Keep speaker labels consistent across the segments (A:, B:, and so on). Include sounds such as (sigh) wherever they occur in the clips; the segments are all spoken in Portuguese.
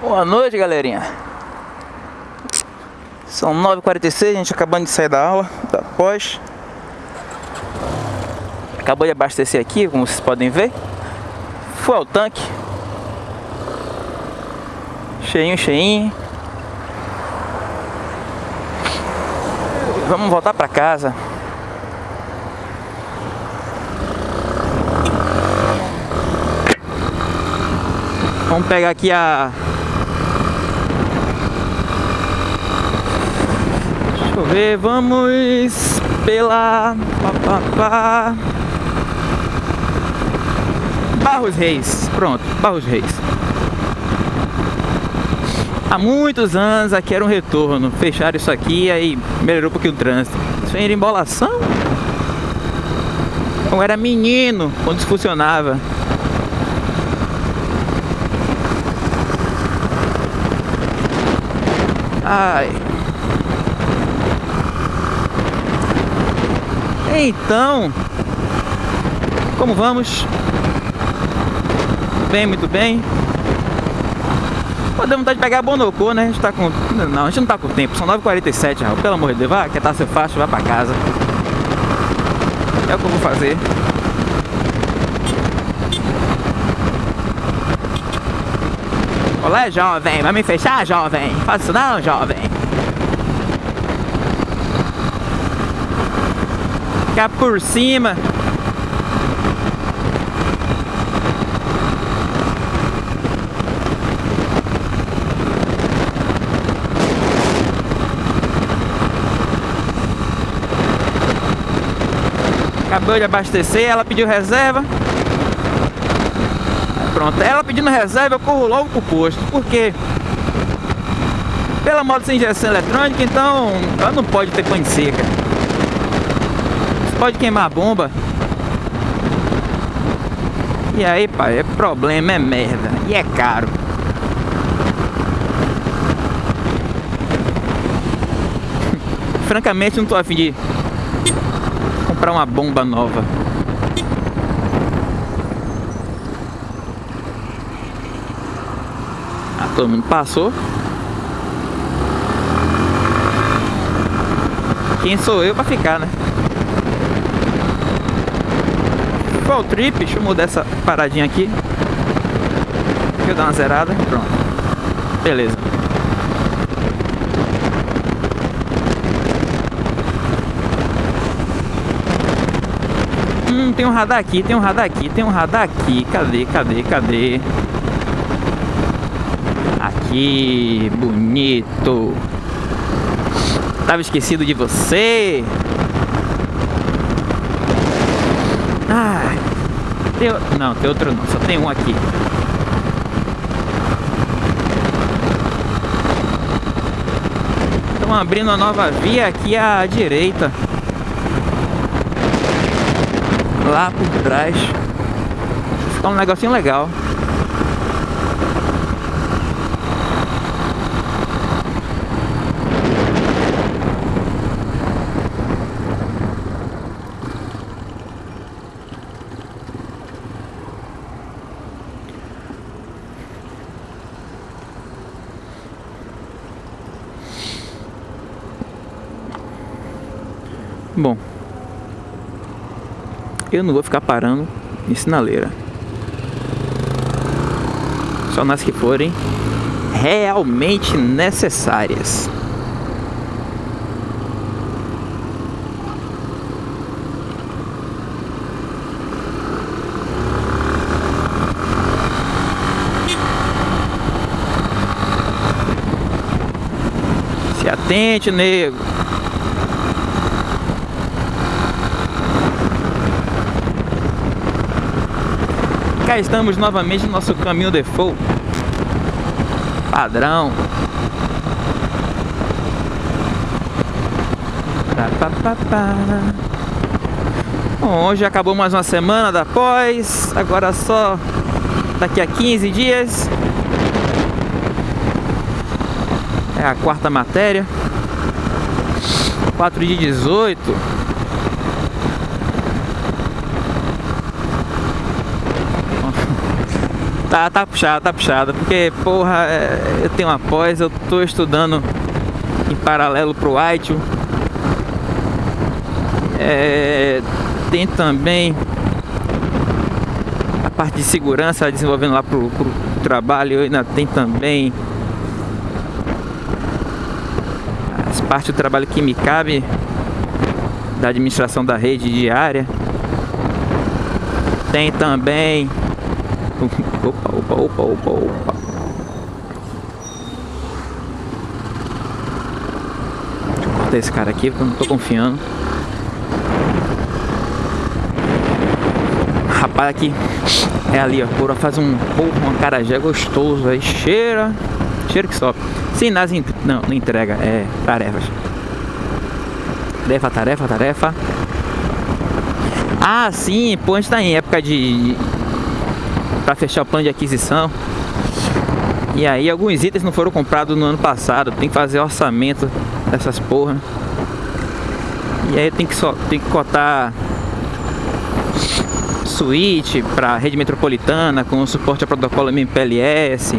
A: Boa noite, galerinha. São 9h46, a gente acabando de sair da aula, da pós. Acabou de abastecer aqui, como vocês podem ver. Foi ao tanque. Cheinho, cheinho. Vamos voltar para casa. Vamos pegar aqui a Deixa eu ver, vamos pela pá, pá, pá. Barros Reis. Pronto, Barros Reis. Há muitos anos aqui era um retorno. Fecharam isso aqui aí melhorou um pouquinho o trânsito. Isso era embolação. Eu era menino quando isso funcionava. Ai. Então, como vamos? Bem, muito bem. Podemos estar de pegar a Bonocô, né? A gente tá com... Não, a gente não tá com tempo. São 9h47, Raul. Pelo amor de Deus, vai, quer estar seu fácil, vai pra casa. É o que eu vou fazer. Olé, jovem, vai me fechar, jovem? Faz isso não, jovem. Ficar por cima. Acabou de abastecer, ela pediu reserva. Pronto, ela pedindo reserva, eu corro logo pro posto. Por quê? Pela moto sem injeção eletrônica, então ela não pode ter pane seca. Pode queimar bomba. E aí, pai, é problema, é merda. E é caro. (laughs) Francamente, não tô afim de comprar uma bomba nova. Ah, todo mundo passou. Quem sou eu pra ficar, né? Qual trip? Deixa eu mudar essa paradinha aqui. Deixa eu dar uma zerada. Pronto. Beleza. Hum, tem um radar aqui, tem um radar aqui, tem um radar aqui. Cadê, cadê, cadê? Aqui, bonito. Tava esquecido de você. Ai. Tem, não, tem outro não, só tem um aqui. Estão abrindo uma nova via aqui à direita. Lá por trás. Fica um negocinho legal. Bom, eu não vou ficar parando em sinaleira. Só nas que forem realmente necessárias. Se atente, nego. Cá estamos novamente no nosso caminho default. Padrão. Bom, hoje acabou mais uma semana da pós. Agora só daqui a 15 dias. É a quarta matéria. 4 de 18 Tá, tá puxado, tá puxado. Porque, porra, é, eu tenho uma pós, eu tô estudando em paralelo pro ITIL. É, tem também a parte de segurança desenvolvendo lá pro, pro trabalho. Ainda tem também as partes do trabalho que me cabe da administração da rede diária. Tem também Opa, opa, opa, opa, opa. Deixa eu cortar esse cara aqui porque eu não tô confiando. Rapaz, aqui é ali, ó. Porra, faz um porra, um carajé gostoso aí. Cheira. Cheira que sobe. Sim, nas. Não, não entrega. É tarefas. Tarefa, tarefa, tarefa. Ah, sim, pô, a gente tá em época de, para fechar o plano de aquisição. E aí alguns itens não foram comprados no ano passado, tem que fazer orçamento dessas porra. E aí tem que só tem que cotar switch para rede metropolitana com suporte a protocolo MPLS.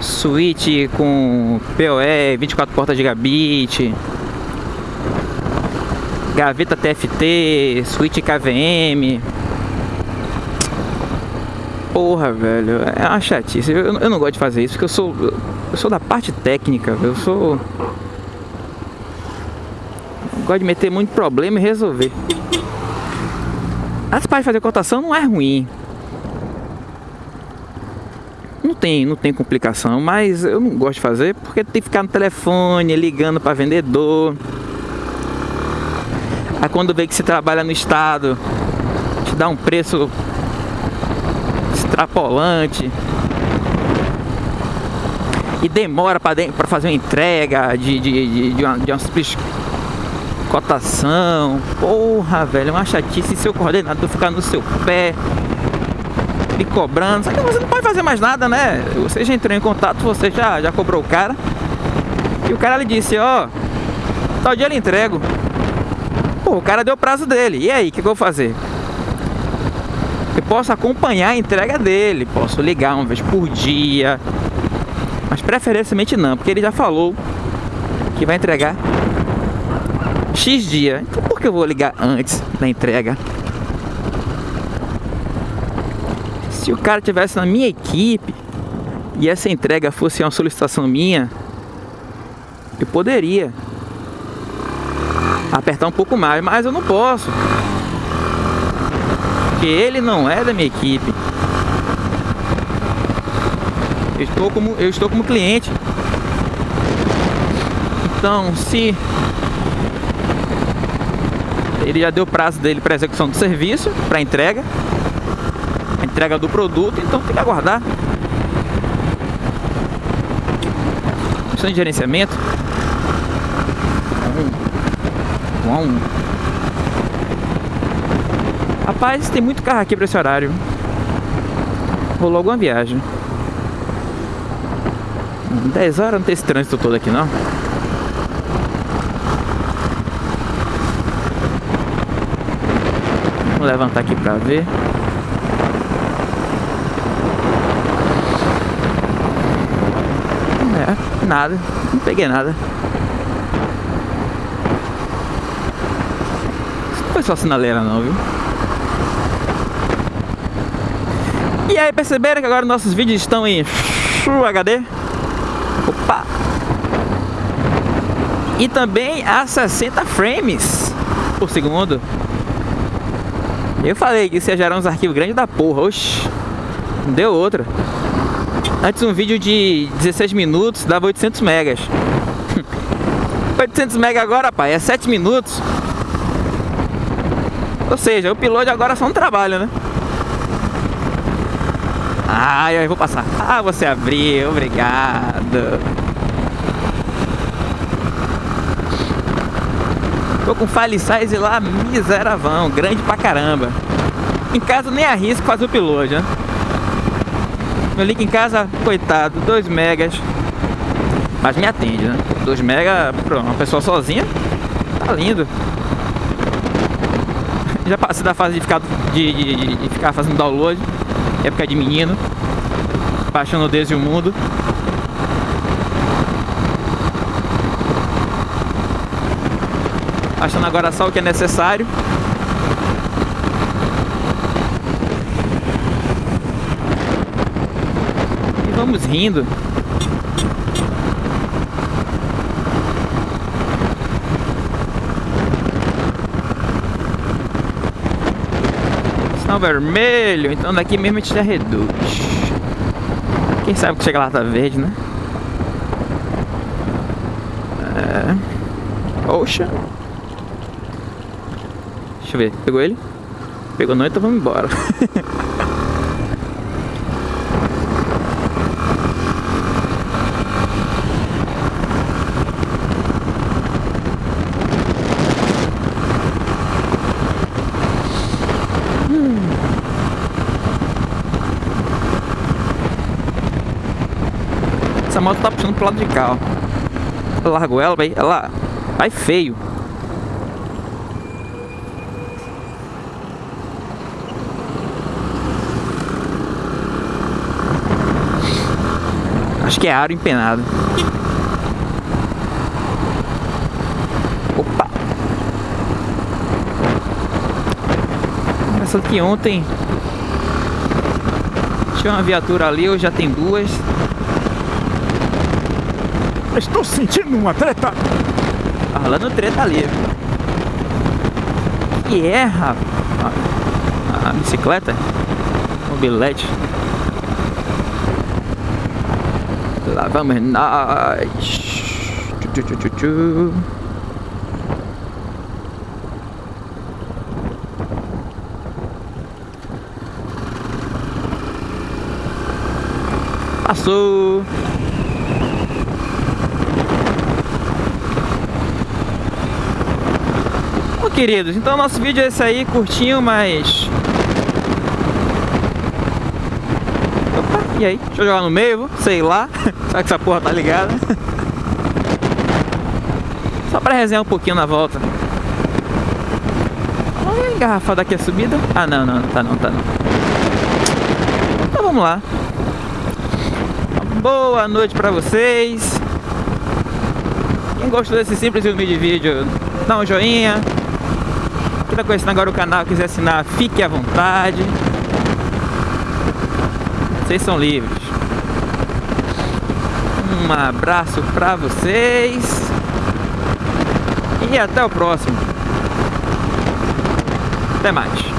A: Switch com PoE 24 portas gigabit. Gaveta TFT, switch KVM, Porra, velho, é uma chatice. Eu, eu não gosto de fazer isso porque eu sou, eu sou da parte técnica, eu sou. Eu gosto de meter muito problema e resolver. As partes de fazer cotação não é ruim. Não tem, não tem complicação, mas eu não gosto de fazer porque tem que ficar no telefone, ligando para vendedor. Aí quando vê que você trabalha no estado, te dá um preço extrapolante. E demora para fazer uma entrega de, de, de, de, uma, de uma cotação. Porra, velho, é uma chatice. Seu coordenador ficar no seu pé, me cobrando. Só que você não pode fazer mais nada, né? Você já entrou em contato, você já, já cobrou o cara. E o cara lhe disse: Ó, oh, tal dia ele entrego. Pô, o cara deu o prazo dele. E aí, o que, que eu vou fazer? Eu posso acompanhar a entrega dele, posso ligar uma vez por dia, mas preferencialmente não, porque ele já falou que vai entregar X dia. Então por que eu vou ligar antes da entrega? Se o cara tivesse na minha equipe e essa entrega fosse uma solicitação minha, eu poderia apertar um pouco mais, mas eu não posso porque ele não é da minha equipe. Eu estou como, eu estou como cliente. Então, se ele já deu prazo dele para execução do serviço, para entrega, a entrega do produto, então tem que aguardar. Questão de gerenciamento. Um, um, um. Rapaz, tem muito carro aqui pra esse horário. Rolou alguma viagem. 10 horas não tem esse trânsito todo aqui não. Vou levantar aqui pra ver. É, nada. Não peguei nada. Não foi só sinaleira não, viu? E aí, perceberam que agora nossos vídeos estão em Full HD? Opa! E também a 60 frames por segundo. Eu falei que isso ia gerar uns arquivos grandes da porra, oxi. Não deu outra. Antes um vídeo de 16 minutos dava 800 megas. (laughs) 800 megas agora, pai, é 7 minutos. Ou seja, o upload agora é só um trabalho, né? Ah, eu vou passar. Ah, você abriu, obrigado. Tô com file size lá miseravão, grande pra caramba. Em casa nem arrisco fazer o piloto, né? Meu link em casa, coitado, 2 megas. Mas me atende, né? 2 megas pra uma pessoa sozinha, tá lindo. Já passei da fase de ficar, de, de, de ficar fazendo download. Época de menino, baixando desde o mundo. Achando agora só o que é necessário. E vamos rindo. Vermelho, então daqui mesmo a gente já reduz. Quem sabe que chega lá tá verde, né? É... Oxa. Deixa eu ver, pegou ele? Pegou não, então vamos embora. (laughs) moto tá puxando pro lado de cá, ó. Largou ela, vai, ela vai feio. Acho que é aro empenado. Opa! Essa que ontem tinha uma viatura ali, hoje já tem duas.
B: Estou sentindo uma treta.
A: Tá rolando treta ali. Que é, rapaz? A, a bicicleta? Mobilete. Lá vamos nós. Tchu, tchu, tchu. Passou. Queridos, então nosso vídeo é esse aí, curtinho, mas... Opa, e aí? Deixa eu jogar no meio, sei lá. (laughs) Será que essa porra tá ligada? (laughs) Só pra resenhar um pouquinho na volta. Olha a engarrafada aqui a subida. Ah, não, não, tá não, tá não. Então vamos lá. Boa noite pra vocês. Quem gostou desse simples e humilde vídeo, dá um joinha. Quem tá conhecendo agora o canal quiser assinar, fique à vontade. Vocês são livres. Um abraço pra vocês. E até o próximo. Até mais.